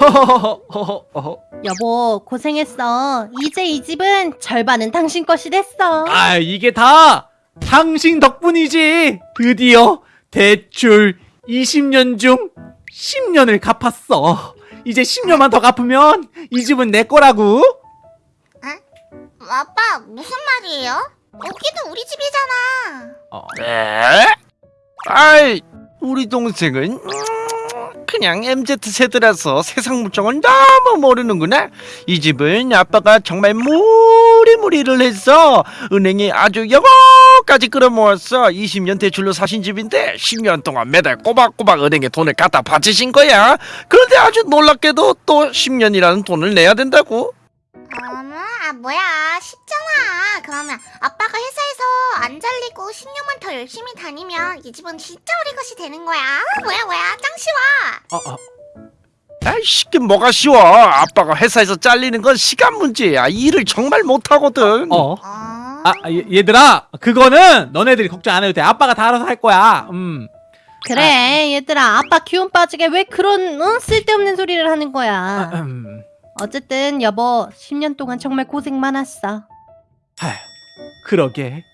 허허허허허. 여보 고생했어. 이제 이 집은 절반은 당신 것이 됐어. 아 이게 다 당신 덕분이지. 드디어 대출 20년 중 10년을 갚았어. 이제 10년만 더 갚으면 이 집은 내 거라고. 아빠 무슨 말이에요? 여기도 우리 집이잖아. 어. 에? 아이 우리 동생은 음, 그냥 MZ 세대라서 세상 물정을 너무 모르는구나. 이 집은 아빠가 정말 무리무리를 해서 은행에 아주 여보까지 끌어모았어. 20년 대출로 사신 집인데 10년 동안 매달 꼬박꼬박 은행에 돈을 갖다 바치신 거야. 그런데 아주 놀랍게도 또 10년이라는 돈을 내야 된다고. 어머, 아 뭐야 쉽잖아. 그러면 아빠가 회사에서 안 잘리고 10년만 더 열심히 다니면 이 집은 진짜 우리 것이 되는 거야. 아, 뭐야 뭐야 짱 쉬워. 어, 어. 아이 쉽게 뭐가 쉬워. 아빠가 회사에서 잘리는 건 시간 문제야. 일을 정말 못하거든. 어. 어? 아 얘- 얘들아 그거는 너네들이 걱정 안 해도 돼. 아빠가 다 알아서 할 거야. 음. 그래 얘들아 아빠 기운 빠지게 왜 그런 어? 쓸데없는 소리를 하는 거야. 음. 어쨌든 여보 10년 동안 정말 고생 많았어. 아휴, 그러게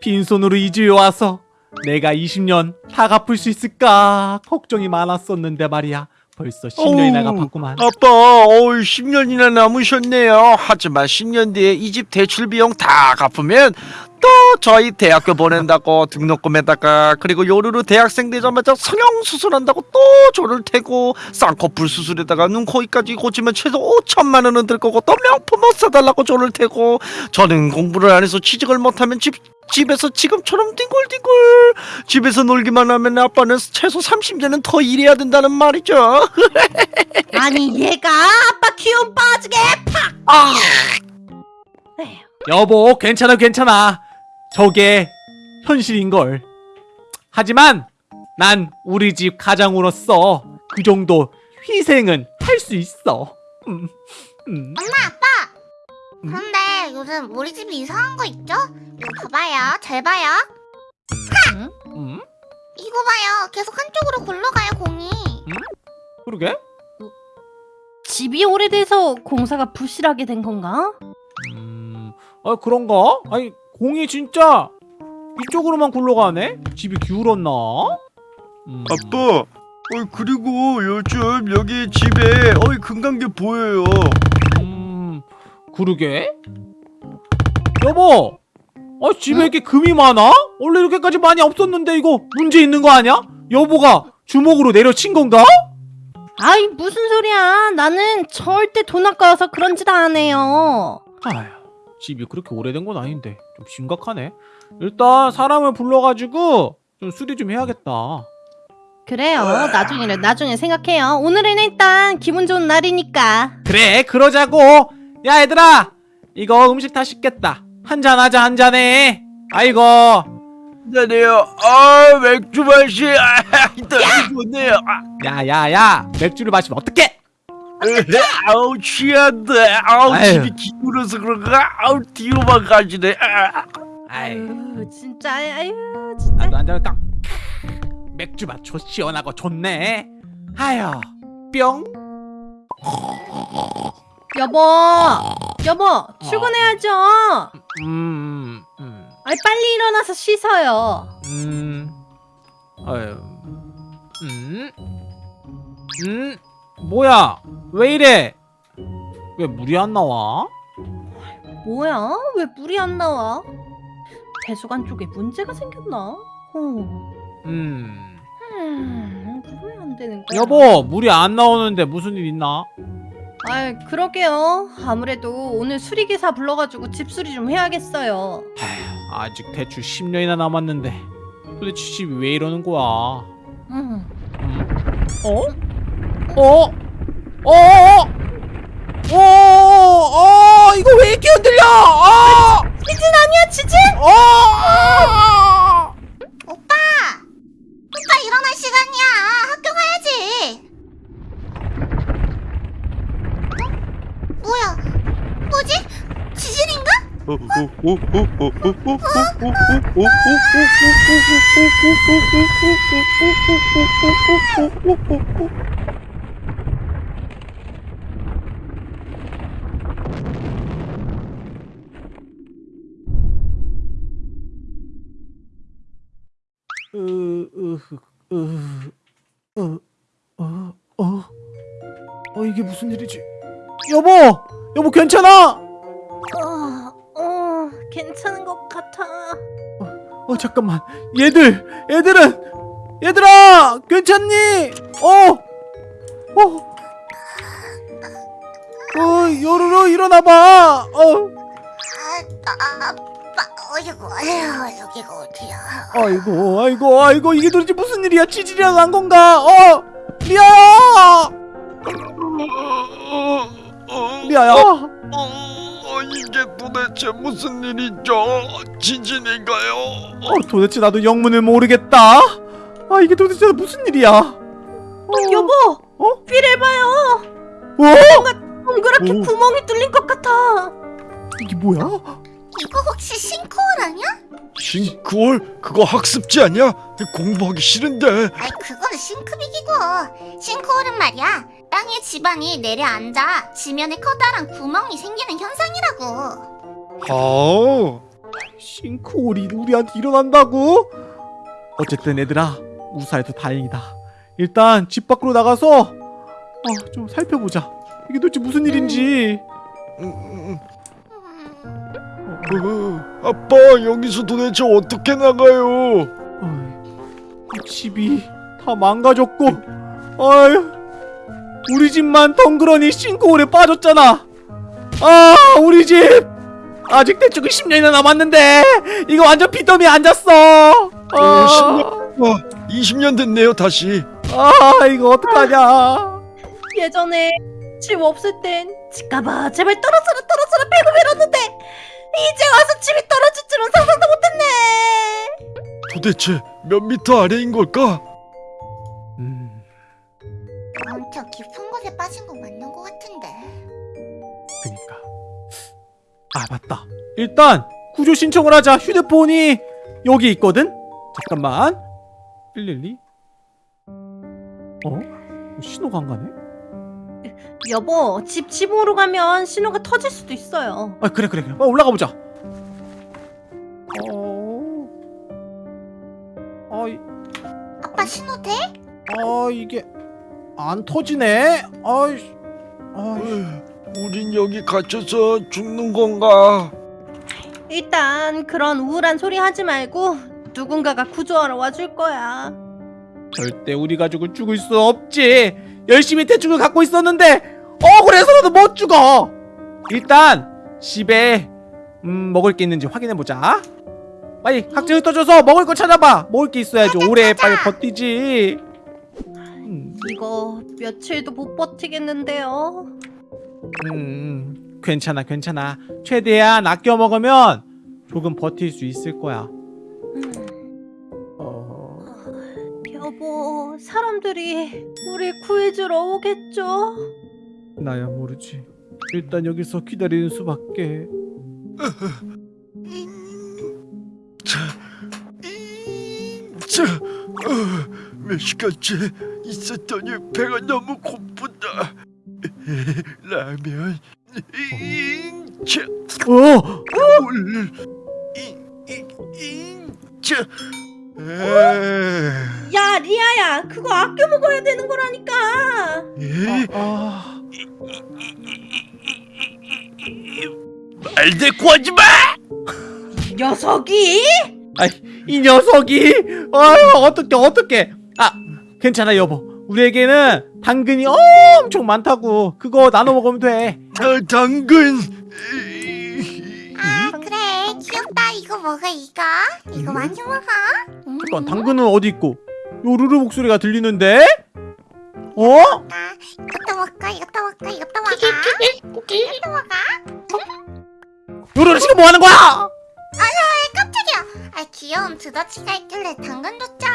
빈손으로 이 집에 와서 내가 20년 다 갚을 수 있을까 걱정이 많았었는데 말이야 벌써 10년이나 어우, 갚았구만 아빠, 어우, 10년이나 남으셨네요. 하지만 10년 뒤에 이 집 대출 비용 다 갚으면 또 저희 대학교 보낸다고 등록금에다가 그리고 요르르 대학생 되자마자 성형 수술한다고 또 저를 태고 쌍꺼풀 수술에다가 눈, 코, 입까지 고치면 최소 5천만 원은 들 거고 또 명품 옷 사달라고 저를 태고 저는 공부를 안 해서 취직을 못하면 집 집에서 지금처럼 뒹굴뒹굴 집에서 놀기만 하면 아빠는 최소 30년은 더 일해야 된다는 말이죠. 아니 얘가 아빠 기운 빠지게 팍. 아. 여보 괜찮아 괜찮아 저게 현실인걸 하지만 난 우리 집 가장으로서 그 정도 희생은 할 수 있어 음, 음. 엄마 아빠. 그런데 요즘 우리 집이 이상한 거 있죠? 이거 봐봐요. 잘 봐요. 음? 이거 봐요. 계속 한쪽으로 굴러가요 공이. 그러게 집이 오래돼서 공사가 부실하게 된 건가? 음, 아 그런가? 아니 공이 진짜 이쪽으로만 굴러가네? 집이 기울었나? 음. 아빠, 어 그리고 요즘 여기 집에 어이 금강개 보여요. 음, 그러게? 여보! 아, 집에 이렇게 금이 많아? 원래 이렇게까지 많이 없었는데 이거 문제 있는 거 아니야? 여보가 주먹으로 내려친 건가? 아이 무슨 소리야 나는 절대 돈 아까워서 그런 짓 안 해요 아휴, 집이 그렇게 오래된 건 아닌데 좀 심각하네. 일단 사람을 불러가지고 좀 수리 좀 해야겠다. 그래요 나중에 나중에 생각해요 오늘은 일단 기분 좋은 날이니까 그래, 그러자고. 야, 얘들아, 이거 음식 다 식겠다. 한잔 하자, 한 잔해. 아이고. 네요. 아 맥주 맛이 아, 너무 좋네요. 아, 야, 야, 야. 맥주를 마시면 어떡해? 아우 취한다. 아우 아유. 집이 기울어서 그런가? 아우 뒤로만 가지네. 아. 아이. 아유 진짜 아유 진짜 나도 한잔 할까? 맥주 맛 좋, 시원하고 좋네. 아유, 뿅. 여보 여보 출근해야죠 음, 음, 아이 빨리 일어나서 씻어요 음, 아유, 음, 음, 뭐야? 왜 이래? 왜 물이 안 나와? 뭐야 왜 물이 안 나와 배수관 쪽에 문제가 생겼나 어. 음, 음, 물이 안 되는 거야 여보, 물이 안 나오는데 무슨 일 있나? 아이 그러게요 아무래도 오늘 수리기사 불러가지고 집수리 좀 해야겠어요 아휴, 아직 대출 10년이나 남았는데 도대체 집이 왜 이러는 거야? 음. 음. 어? 어? 어? 어? 어? 이거 왜 이렇게 흔들려? 어? 지진 아니야 지진? 어? 어, 이게 무슨 일이지? 여보! 여보 괜찮아! 어... 괜찮은 것 같아. 어, 잠깐만, 얘들, 얘들은, 얘들아, 괜찮니? 어, 어, 어, 요루루 일어나봐. 어, 아, 아, 어이구, 아휴, 여기가 어디야? 아이고, 아이고, 아이고, 이게 도대체 무슨 일이야? 지질이라도 난 건가? 어, 리아야, 리아야. 어, 이게 도대체 무슨 일이죠? 지진인가요? 어, 도대체 나도 영문을 모르겠다. 아, 이게 도대체 무슨 일이야? 어, 여보, 어? 귀를 봐요. 어? 동그랗게 오. 구멍이 뚫린 것 같아. 이게 뭐야? 이거 혹시 싱크홀 아니야? 싱크홀? 그거 학습지 아니야? 공부하기 싫은데 아이, 그건 싱크빅이고. 싱크홀은 말이야. 땅에 지반이 내려앉아 지면에 커다란 구멍이 생기는 현상이라고. 아 싱크홀이 우리한테 일어난다고? 어쨌든 얘들아 무사해서 다행이다. 일단 집 밖으로 나가서 어, 좀 살펴보자. 이게 도대체 무슨 일인지. 음, 음, 어, 아빠 여기서 도대체 어떻게 나가요? 어이, 집이 다 망가졌고, 어휴, 우리 집만 덩그러니 싱크홀에 빠졌잖아. 아, 우리 집 아직 대충 10년이나 남았는데 이거 완전 빚더미에 앉았어. 아, 10년, 20년 됐네요 다시 아, 이거 어떡하냐? 예전에 집 없을 땐 집가봐 제발 떨어져라 떨어져라 배고 밀었는데 도대체 몇 미터 아래인 걸까? 음, 엄청 깊은 곳에 빠진 거 맞는 것 같은데. 그니까. 아, 맞다. 일단 구조 신청을 하자. 휴대폰이 여기 있거든. 잠깐만. 112. 어? 신호가 안 가네? 여보, 집 지붕으로 가면 신호가 터질 수도 있어요. 아 그래 그래 그래 빨리 올라가 보자 안 터지네. 아이 아이. 우린 여기 갇혀서 죽는 건가? 일단 그런 우울한 소리 하지 말고 누군가가 구조하러 와줄 거야. 절대 우리 가족은 죽을 수 없지. 열심히 대충을 갖고 있었는데 억울해서라도 못 죽어. 일단 집에 음 먹을 게 있는지 확인해 보자. 빨리 각자 떠줘서 먹을 거 찾아봐. 먹을 게 있어야지. 오래 빨리 버티지. 음, 이거 며칠도 못 버티겠는데요. 음, 괜찮아, 괜찮아. 최대한 아껴 먹으면 조금 버틸 수 있을 거야. 음, 어, 여보, 사람들이 우리 구해주러 오겠죠? 나야 모르지. 일단 여기서 기다리는 수밖에. 자, 이, 자, 어, 몇 시간째 있었더니 배가 너무 고프다. 라면, 이, 자, 어, 물, 이, 이, 이, 자, 에, 야, 리아야, 그거 아껴 먹어야 되는 거라니까. 에, 아, 말대꾸 하지 마! 녀석이? 이 녀석이, 아유, 어떻게, 어떻게? 아, 괜찮아, 여보. 우리에게는 당근이 엄청 많다고. 그거 나눠 먹으면 돼. 아, 당근. 아, 그래. 귀엽다. 이거 먹어, 이거. 이거 많이 먹어. 음. 잠깐, 당근은 어디 있고? 요루루 목소리가 들리는데? 어? 아, 이것도 먹고, 이것도 먹고, 이것도 먹어. 이것도 먹어. 요루루 지금 뭐 하는 거야? 깜짝이야. 아, 귀여운 두더지가 있길래 당근 줬죠.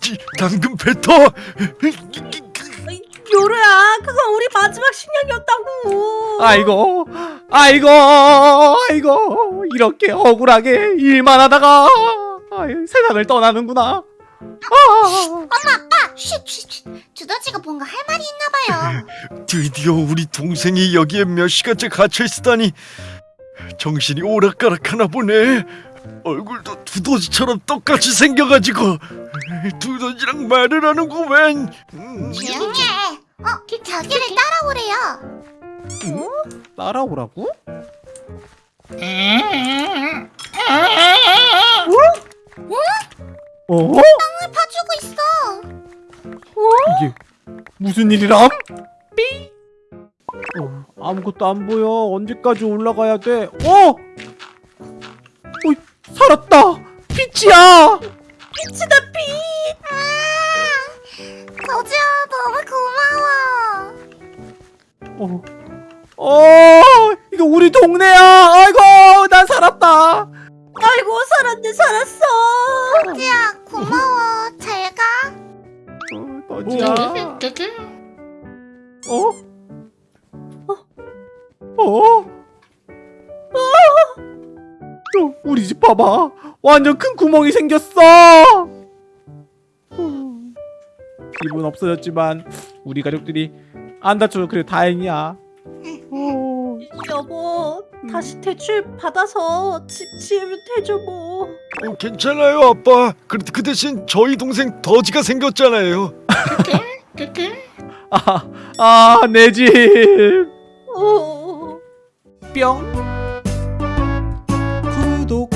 지- 당근 뱉어. 요루야, 그건 우리 마지막 식량이었다고. 아이고, 아이고, 아이고, 이렇게 억울하게 일만 하다가 아유, 세상을 떠나는구나. 아, 엄마, 아빠, 쉿, 쉿, 쉿. 두더지가 뭔가 할 말이 있나 봐요. 드디어 우리 동생이 여기에 몇 시간째 갇혀 있다니 정신이 오락가락하나 보네. 얼굴도 두더지처럼 똑같이 생겨가지고 두더지랑 말을 하는구만. 음, 조용히 해. 어, 자기를 따라오래요. 따라오라고? 어? 땅을 파주고 있어. 이게 무슨 일이람? 아무것도 안 보여. 언제까지 올라가야 돼? 어? 어, 살았다. 빛이다 빛. 아, 거지야 너무 고마워. 어. 어, 이거 우리 동네야. 아이고, 난 살았다. 아이고 살았네 살았어. 거지야 고마워. 잘 가. 어, 너지야. 어? 어? 어? 어, 우리 집 봐봐. 완전 큰 구멍이 생겼어. 어. 집은 없어졌지만 우리 가족들이 안 다쳐서 그래 다행이야. 어. 여보 다시 대출 받아서 집 지으면 되죠 뭐. 어, 괜찮아요 아빠. 그, 그 대신 저희 동생 더지가 생겼잖아요. 아, 아, 내 집. 어. 뿅. 구독.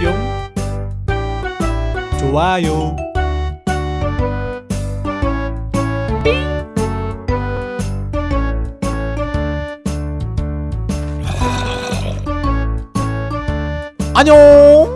뿅. 좋아요. 안녕.